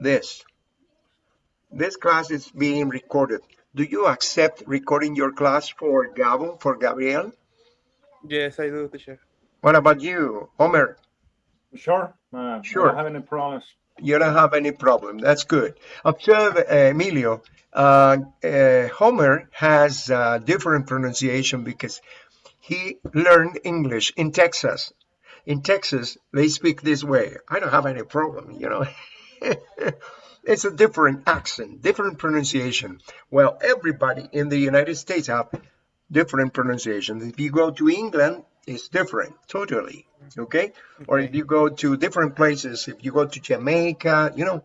this. This class is being recorded. Do you accept recording your class for Gabo, for Gabriel? Yes, I do, teacher. What about you, Homer? Sure. Uh, Sure. I don't have any problems. You don't have any problem. That's good. Observe, uh, Emilio, uh, uh, Homer has uh, different pronunciation because he learned English in Texas. In Texas, they speak this way. I don't have any problem, you know. it's a different accent, different pronunciation. Well, everybody in the United States have different pronunciations. If you go to England, it's different, totally. Okay? Or if you go to different places, if you go to Jamaica, you know,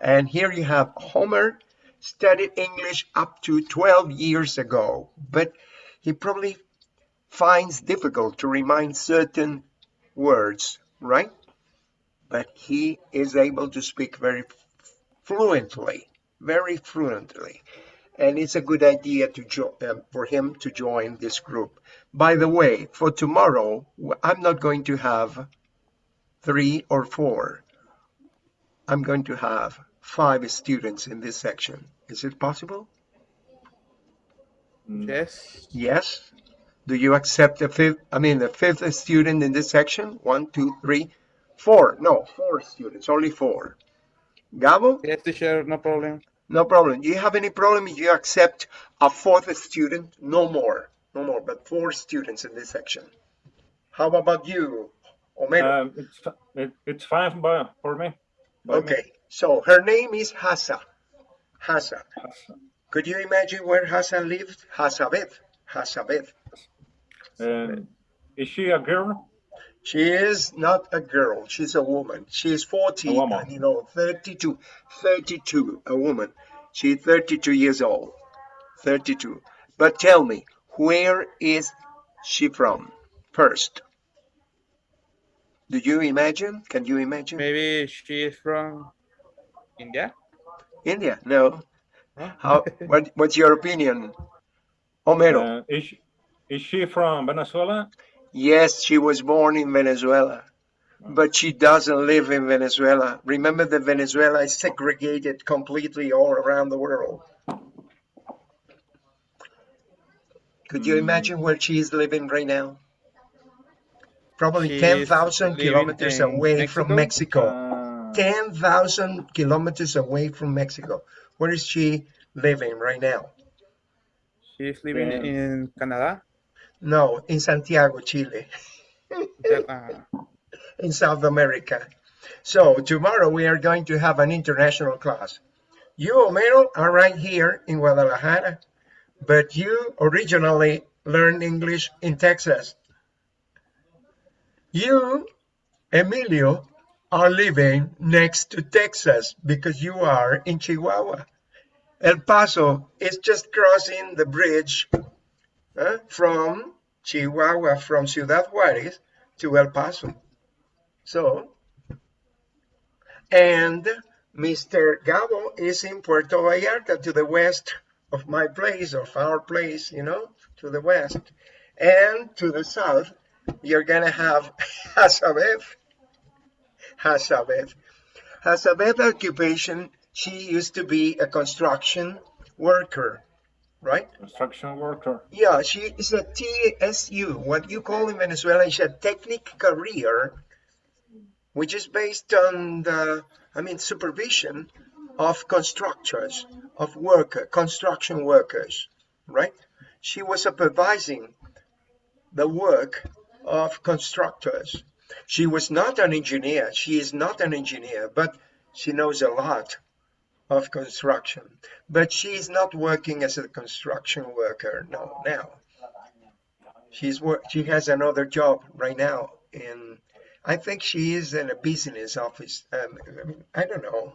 and here you have Homer studied English up to 12 years ago, but he probably finds difficult to remind certain words, right? But he is able to speak very fluently, very fluently. And it's a good idea to jo- uh, for him to join this group. By the way, for tomorrow, I'm not going to have three or four. I'm going to have five students in this section. Is it possible? Mm, Yes. Yes. Do you accept the fifth, I mean, the fifth student in this section? One, two, three, four. No, four students, only four. Gabo? Yes, teacher, no problem. No problem. Do you have any problem if you accept a fourth student? No more. No more, but four students in this section. How about you, Homero? Um, it's fi- it, it's fine by, for me. by me. okay, so her name is Hassa. Hassa. Could you imagine where Hassa lived? Hassabeth. Hassabeth. Um, is she a girl? She is not a girl. She's a woman. She's 40 woman. and, you know, 32. 32, a woman. She's 32 years old. 32. But tell me, where is she from? First. Do you imagine? Can you imagine? Maybe she is from India? India? No. Huh? How? What, what's your opinion? Homero. Uh, is, she, is she from Venezuela? Yes, she was born in Venezuela, but she doesn't live in Venezuela. Remember that Venezuela is segregated completely all around the world. Could you imagine where she is living right now? Probably 10,000 kilometers away from Mexico. Uh, 10,000 kilometers away from Mexico. Where is she living right now? She is living Yeah. in Canada? No, in Santiago, Chile. Uh, in South America. So tomorrow we are going to have an international class. You, Homero, are right here in Guadalajara, but you originally learned English in Texas. You, Emilio, are living next to Texas because you are in Chihuahua. El Paso is just crossing the bridge uh, from Chihuahua, from Ciudad Juarez to El Paso. So, and Mr. Gabo is in Puerto Vallarta to the west of my place, of our place, you know, to the west. And to the south, you're gonna have Hazabeth. Hazabeth. Hazabeth occupation, she used to be a construction worker, right? construction worker. Yeah, she is a TSU, what you call in Venezuela is a technic career, which is based on the, I mean, supervision of constructors, of worker, construction workers, right? She was supervising the work of constructors. She was not an engineer. She is not an engineer, but she knows a lot of construction. But she is not working as a construction worker no now. She's. She has another job right now in. I think she is in a business office. Um, I, I don't know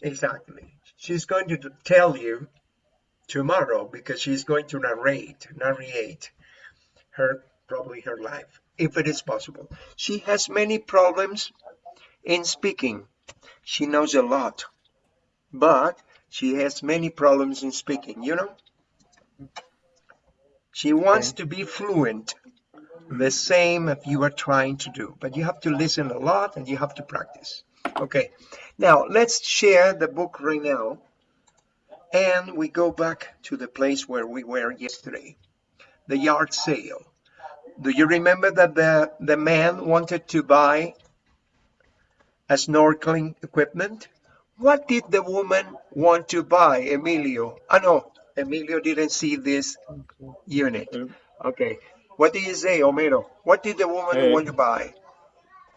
exactly. She's going to tell you tomorrow because she's going to narrate narrate her probably her life if it is possible. She has many problems in speaking. She knows a lot, but she has many problems in speaking, you know? She wants to be fluent, the same as you are trying to do, but you have to listen a lot and you have to practice. Okay, now let's share the book right now. And we go back to the place where we were yesterday, the yard sale. Do you remember that the, the man wanted to buy snorkeling equipment? What did the woman want to buy, Emilio? Ah, no, Emilio didn't see this unit. Uh, Okay, what do you say, Homero? What did the woman Eh, want to buy?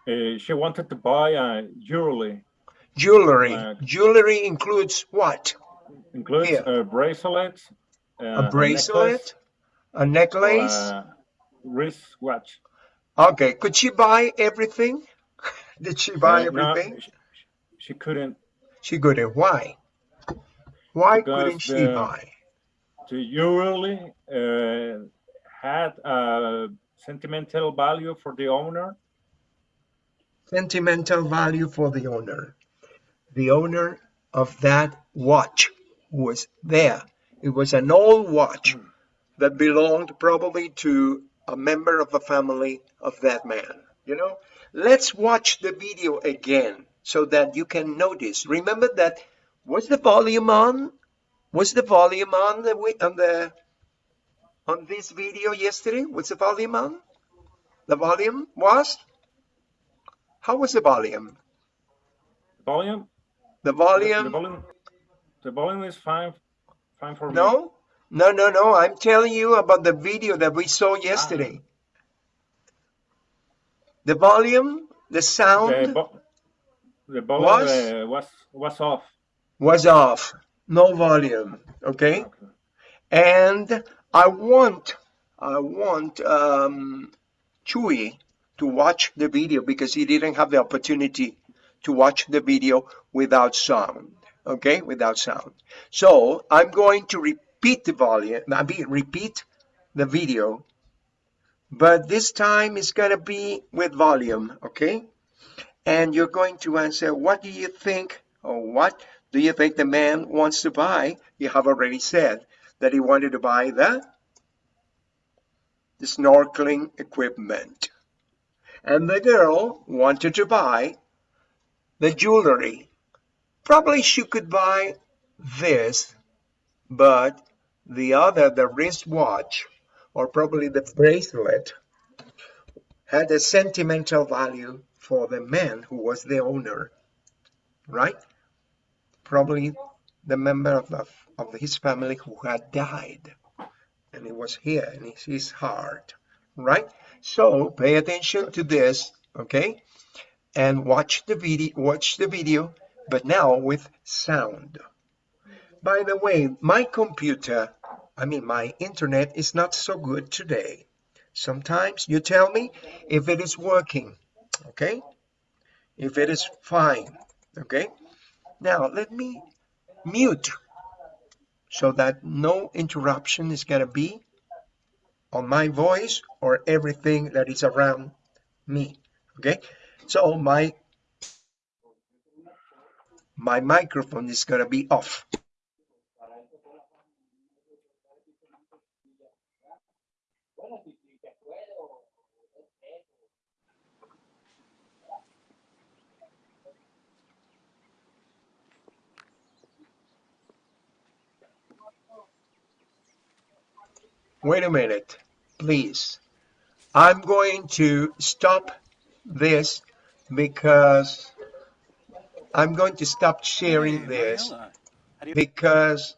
uh, she wanted to buy a jewelry, Jewelry. uh, Jewelry includes what? includes a bracelet, uh, A bracelet, a necklace. a wristwatch. Okay, could she buy everything? Did she buy everything? she, she couldn't. She couldn't. Why? Why couldn't she the- buy? The jewelry uh, had a sentimental value for the owner. Sentimental value for the owner. The owner of that watch was there. It was an old watch that belonged probably to a member of the family of that man. You know, let's watch the video again so that you can notice. Remember that was the volume on? Was the volume on the on the on this video yesterday? Was the volume on? The volume was? How was the volume? Volume. The The, the volume? volume. The volume is fine. Fine for me. No? No, no, no. I'm telling you about the video that we saw ah. yesterday. The volume, the The, sound vo- the volume Was? uh, was was off. was off. No volume. Okay? Okay. And I want, I want um, Chewy to watch the video because he didn't have the opportunity to watch the video without sound. Okay, without sound. So I'm going to repeat the volume, I mean, repeat the video, but this time it's going to be with volume. Okay, and you're going to answer, what do you think, or what do you think the man wants to buy? You have already said that he wanted to buy the, the snorkeling equipment. And the girl wanted to buy the jewelry. Probably she could buy this, but the other, the wristwatch, or probably the bracelet, had a sentimental value for the man who was the owner, right? Probably the member of, the, of his family who had died. And it was here in his- his heart, right? So pay attention to this, okay? And watch the video, watch the video, but now with sound. By the way, my computer, I mean my internet is not so good today. Sometimes you tell me if it is working, okay? If it is fine, okay? Now let me mute so that no interruption is gonna be on my voice or everything that is around me, okay? So my my microphone is gonna be off. Wait a minute, please. I'm going to stop this because I'm going to stop sharing this because,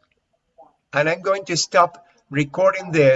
and I'm going to stop recording this